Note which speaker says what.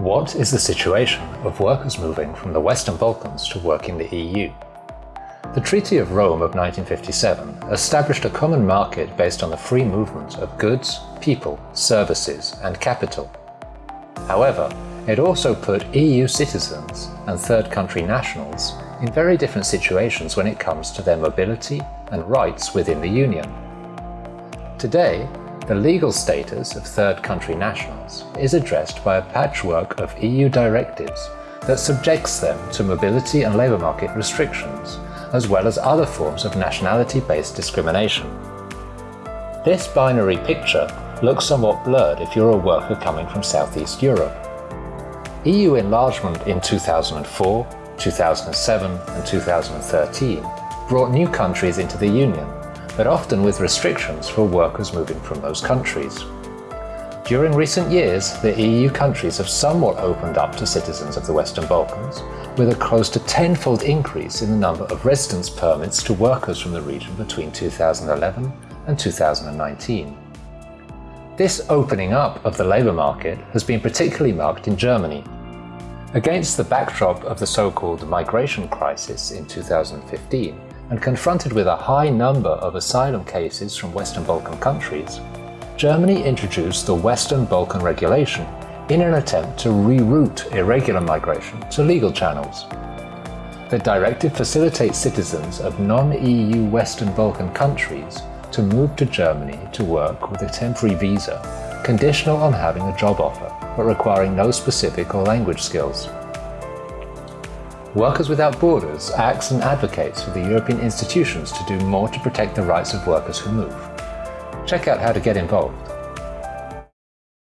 Speaker 1: What is the situation of workers moving from the Western Balkans to work in the EU? The Treaty of Rome of 1957 established a common market based on the free movement of goods, people, services and capital. However, it also put EU citizens and third country nationals in very different situations when it comes to their mobility and rights within the Union. Today, the legal status of third country nationals is addressed by a patchwork of EU directives that subjects them to mobility and labour market restrictions, as well as other forms of nationality-based discrimination. This binary picture looks somewhat blurred if you're a worker coming from Southeast Europe. EU enlargement in 2004, 2007 and 2013 brought new countries into the Union but often with restrictions for workers moving from those countries. During recent years, the EU countries have somewhat opened up to citizens of the Western Balkans, with a close to tenfold increase in the number of residence permits to workers from the region between 2011 and 2019. This opening up of the labour market has been particularly marked in Germany. Against the backdrop of the so-called migration crisis in 2015, and confronted with a high number of asylum cases from Western Balkan countries, Germany introduced the Western Balkan Regulation in an attempt to reroute irregular migration to legal channels. The directive facilitates citizens of non-EU Western Balkan countries to move to Germany to work with a temporary visa, conditional on having a job offer, but requiring no specific or language skills. Workers Without Borders acts and advocates for the European institutions to do more to protect the rights of workers who move. Check out how to get involved